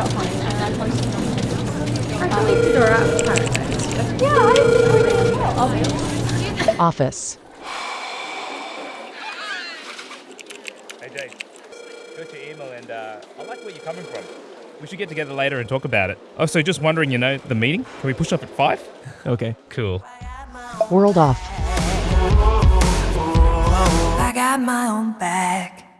fine. And then. I deleted her app apparently. Yeah, I deleted. Office. Hey Jay, go to email and uh, I like where you're coming from. We should get together later and talk about it. Oh, so just wondering, you know, the meeting? Can we push up at five? Okay. Cool. World off. I got my own back.